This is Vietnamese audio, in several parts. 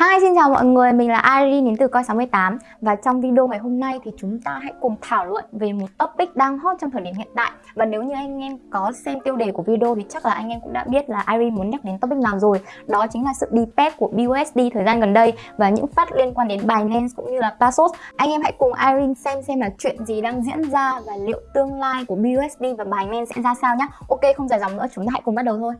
Hi xin chào mọi người, mình là Irene đến từ Coi68 Và trong video ngày hôm nay thì chúng ta hãy cùng thảo luận về một topic đang hot trong thời điểm hiện tại. Và nếu như anh em có xem tiêu đề của video thì chắc là anh em cũng đã biết là Irene muốn nhắc đến topic nào rồi. Đó chính là sự depeg của BUSD thời gian gần đây Và những phát liên quan đến Binance cũng như là Paxos Anh em hãy cùng Irene xem xem là chuyện gì đang diễn ra Và liệu tương lai của BUSD và Binance sẽ ra sao nhé Ok không dài dòng nữa chúng ta hãy cùng bắt đầu thôi.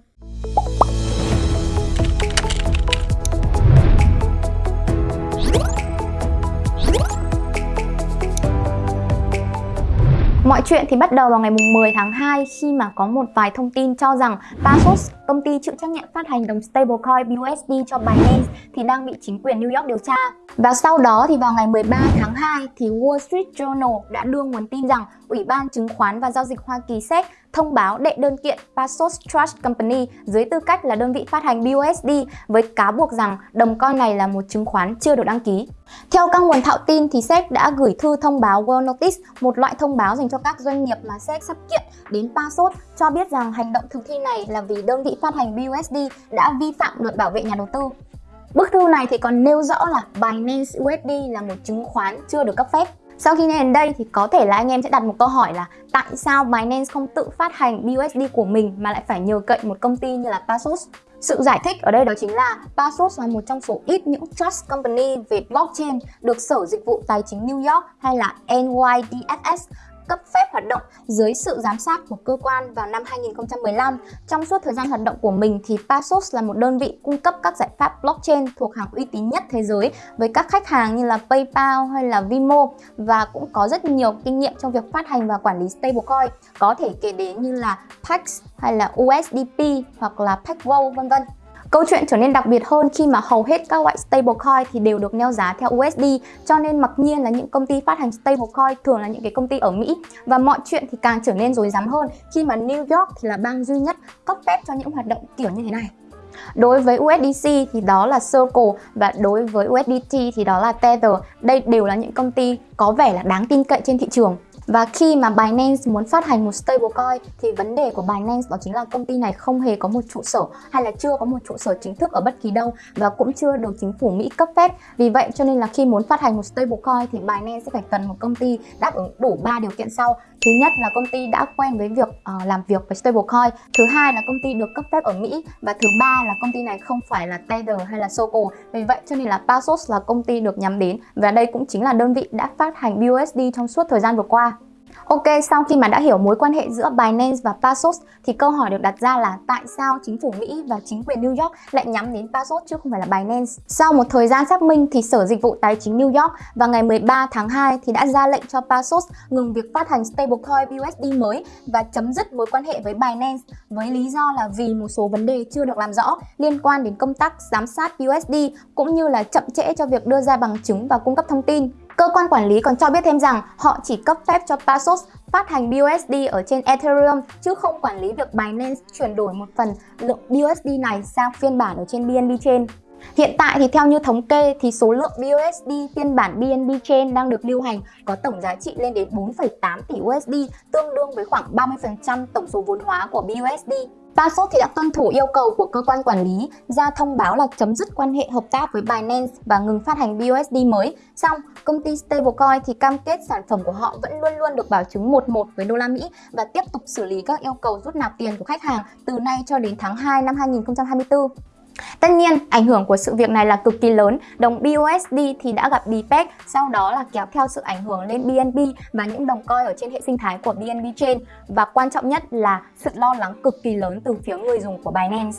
Mọi chuyện thì bắt đầu vào ngày 10 tháng 2 khi mà có một vài thông tin cho rằng Paxos, công ty chịu trách nhiệm phát hành đồng stablecoin BUSD cho Binance thì đang bị chính quyền New York điều tra. Và sau đó thì vào ngày 13 tháng 2 thì Wall Street Journal đã đưa nguồn tin rằng Ủy ban Chứng khoán và Giao dịch Hoa Kỳ SEC thông báo đệ đơn kiện Passos Trust Company dưới tư cách là đơn vị phát hành BUSD với cáo buộc rằng đồng coin này là một chứng khoán chưa được đăng ký. Theo các nguồn thạo tin thì SEC đã gửi thư thông báo World Notice, một loại thông báo dành cho các doanh nghiệp mà SEC sắp kiện đến Passos cho biết rằng hành động thực thi này là vì đơn vị phát hành BUSD đã vi phạm luật bảo vệ nhà đầu tư. Bức thư này thì còn nêu rõ là Binance USD là một chứng khoán chưa được cấp phép. Sau khi nghe đến đây thì có thể là anh em sẽ đặt một câu hỏi là tại sao Binance không tự phát hành BUSD của mình mà lại phải nhờ cậy một công ty như là Paxos? Sự giải thích ở đây đó chính là Paxos là một trong số ít những trust company về blockchain được Sở Dịch vụ Tài chính New York hay là NYDFS cấp phép hoạt động dưới sự giám sát của cơ quan vào năm 2015. Trong suốt thời gian hoạt động của mình thì Paxos là một đơn vị cung cấp các giải pháp blockchain thuộc hàng uy tín nhất thế giới với các khách hàng như là PayPal hay là Vimo và cũng có rất nhiều kinh nghiệm trong việc phát hành và quản lý stablecoin, có thể kể đến như là Pax hay là USDP hoặc là PaxWo vân vân. Câu chuyện trở nên đặc biệt hơn khi mà hầu hết các loại stablecoin thì đều được neo giá theo USD cho nên mặc nhiên là những công ty phát hành stablecoin thường là những cái công ty ở Mỹ và mọi chuyện thì càng trở nên rối rắm hơn khi mà New York thì là bang duy nhất cấp phép cho những hoạt động kiểu như thế này. Đối với USDC thì đó là Circle và đối với USDT thì đó là Tether. Đây đều là những công ty có vẻ là đáng tin cậy trên thị trường. Và khi mà Binance muốn phát hành một stablecoin thì vấn đề của Binance đó chính là công ty này không hề có một trụ sở hay là chưa có một trụ sở chính thức ở bất kỳ đâu và cũng chưa được chính phủ Mỹ cấp phép. Vì vậy cho nên là khi muốn phát hành một stablecoin thì Binance sẽ phải cần một công ty đáp ứng đủ 3 điều kiện sau. Thứ nhất là công ty đã quen với việc uh, làm việc với stablecoin. Thứ hai là công ty được cấp phép ở Mỹ và thứ ba là công ty này không phải là Tether hay là Circle. Vì vậy cho nên là Paxos là công ty được nhắm đến và đây cũng chính là đơn vị đã phát hành BUSD trong suốt thời gian vừa qua. Ok, sau khi mà đã hiểu mối quan hệ giữa Binance và Paxos thì câu hỏi được đặt ra là tại sao chính phủ Mỹ và chính quyền New York lại nhắm đến Paxos chứ không phải là Binance. Sau một thời gian xác minh thì Sở Dịch vụ Tài chính New York vào ngày 13 tháng 2 thì đã ra lệnh cho Paxos ngừng việc phát hành stablecoin USD mới và chấm dứt mối quan hệ với Binance với lý do là vì một số vấn đề chưa được làm rõ liên quan đến công tác giám sát USD cũng như là chậm trễ cho việc đưa ra bằng chứng và cung cấp thông tin. Cơ quan quản lý còn cho biết thêm rằng họ chỉ cấp phép cho Paxos phát hành BUSD ở trên Ethereum chứ không quản lý việc Binance chuyển đổi một phần lượng BUSD này sang phiên bản ở trên BNB Chain. Hiện tại thì theo như thống kê thì số lượng BUSD phiên bản BNB Chain đang được lưu hành có tổng giá trị lên đến 4,8 tỷ USD, tương đương với khoảng 30% tổng số vốn hóa của BUSD. Paxos thì đã tuân thủ yêu cầu của cơ quan quản lý ra thông báo là chấm dứt quan hệ hợp tác với Binance và ngừng phát hành BUSD mới. Xong, công ty stablecoin thì cam kết sản phẩm của họ vẫn luôn luôn được bảo chứng 11 với đô la Mỹ và tiếp tục xử lý các yêu cầu rút nạp tiền của khách hàng từ nay cho đến tháng 2 năm 2024. Tất nhiên, ảnh hưởng của sự việc này là cực kỳ lớn. Đồng BUSD thì đã gặp DPEG, sau đó là kéo theo sự ảnh hưởng lên BNB và những đồng coin ở trên hệ sinh thái của BNB Chain. Và quan trọng nhất là sự lo lắng cực kỳ lớn từ phía người dùng của Binance.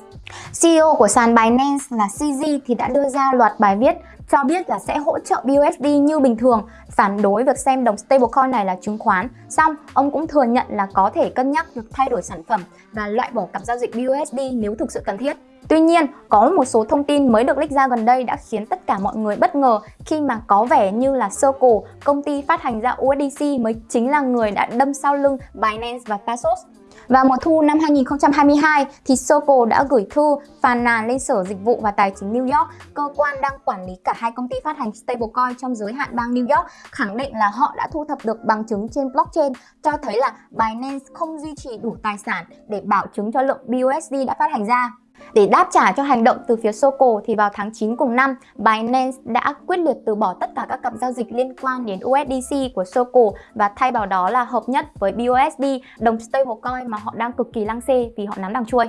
CEO của sàn Binance là CZ thì đã đưa ra loạt bài viết cho biết là sẽ hỗ trợ BUSD như bình thường, phản đối việc xem đồng stablecoin này là chứng khoán. Xong, ông cũng thừa nhận là có thể cân nhắc việc thay đổi sản phẩm và loại bỏ cặp giao dịch BUSD nếu thực sự cần thiết. Tuy nhiên, có một số thông tin mới được leak ra gần đây đã khiến tất cả mọi người bất ngờ khi mà có vẻ như là Circle, công ty phát hành ra USDC mới chính là người đã đâm sau lưng Binance và Paxos. Và mùa thu năm 2022 thì Soco đã gửi thư phàn nàn lên Sở Dịch vụ và Tài chính New York, cơ quan đang quản lý cả hai công ty phát hành stablecoin trong giới hạn bang New York, khẳng định là họ đã thu thập được bằng chứng trên blockchain cho thấy là Binance không duy trì đủ tài sản để bảo chứng cho lượng BUSD đã phát hành ra. Để đáp trả cho hành động từ phía Soko thì vào tháng 9 cùng năm, Binance đã quyết liệt từ bỏ tất cả các cặp giao dịch liên quan đến USDC của Soko và thay vào đó là hợp nhất với BUSD, đồng stablecoin mà họ đang cực kỳ lăng xê vì họ nắm đằng chuôi.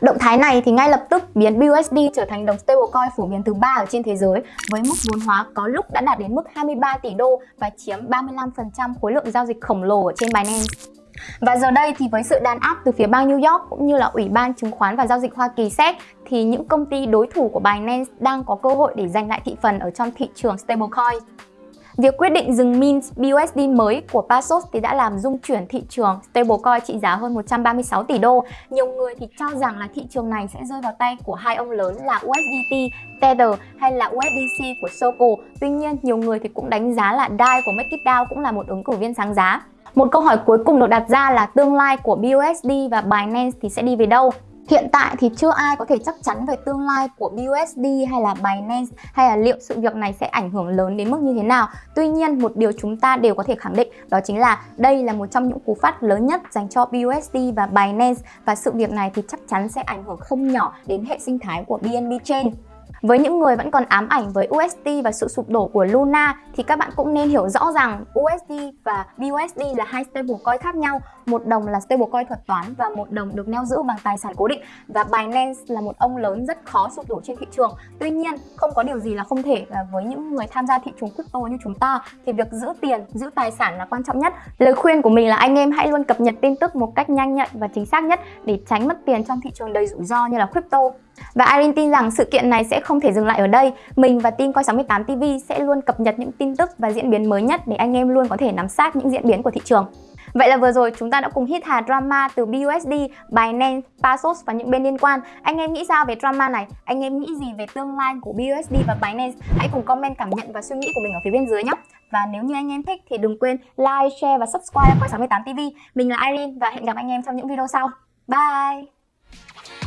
Động thái này thì ngay lập tức biến BUSD trở thành đồng stablecoin phổ biến thứ ba ở trên thế giới với mức vốn hóa có lúc đã đạt đến mức 23 tỷ đô và chiếm 35% khối lượng giao dịch khổng lồ ở trên Binance. Và giờ đây thì với sự đàn áp từ phía bang New York cũng như là Ủy ban Chứng khoán và Giao dịch Hoa Kỳ SEC thì những công ty đối thủ của Binance đang có cơ hội để giành lại thị phần ở trong thị trường stablecoin. Việc quyết định dừng mint BUSD mới của Paxos thì đã làm dung chuyển thị trường stablecoin trị giá hơn 136 tỷ đô. Nhiều người thì cho rằng là thị trường này sẽ rơi vào tay của hai ông lớn là USDT, Tether hay là USDC của Circle. Tuy nhiên, nhiều người thì cũng đánh giá là DAI của MakeItDAO cũng là một ứng cử viên sáng giá. Một câu hỏi cuối cùng được đặt ra là tương lai của BUSD và Binance thì sẽ đi về đâu? Hiện tại thì chưa ai có thể chắc chắn về tương lai của BUSD hay là Binance hay là liệu sự việc này sẽ ảnh hưởng lớn đến mức như thế nào. Tuy nhiên, một điều chúng ta đều có thể khẳng định đó chính là đây là một trong những cú phát lớn nhất dành cho BUSD và Binance và sự việc này thì chắc chắn sẽ ảnh hưởng không nhỏ đến hệ sinh thái của BNB Chain. Với những người vẫn còn ám ảnh với USD và sự sụp đổ của Luna, thì các bạn cũng nên hiểu rõ rằng USD và BUSD là hai stablecoin khác nhau. Một đồng là stablecoin thuật toán và một đồng được neo giữ bằng tài sản cố định và Binance là một ông lớn rất khó sụp đổ trên thị trường. Tuy nhiên, không có điều gì là không thể là với những người tham gia thị trường crypto như chúng ta thì việc giữ tiền, giữ tài sản là quan trọng nhất. Lời khuyên của mình là anh em hãy luôn cập nhật tin tức một cách nhanh nhạy và chính xác nhất để tránh mất tiền trong thị trường đầy rủi ro như là crypto. Và Irene tin rằng sự kiện này sẽ không thể dừng lại ở đây. Mình và team Coi68 TV sẽ luôn cập nhật những tin tức và diễn biến mới nhất để anh em luôn có thể nắm sát những diễn biến của thị trường. Vậy là vừa rồi chúng ta đã cùng hít hà drama từ BUSD, Binance, Paxos và những bên liên quan. Anh em nghĩ sao về drama này? Anh em nghĩ gì về tương lai của BUSD và Binance? Hãy cùng comment cảm nhận và suy nghĩ của mình ở phía bên dưới nhé. Và nếu như anh em thích thì đừng quên like, share và subscribe Quay 68 TV. Mình là Irene và hẹn gặp anh em trong những video sau. Bye!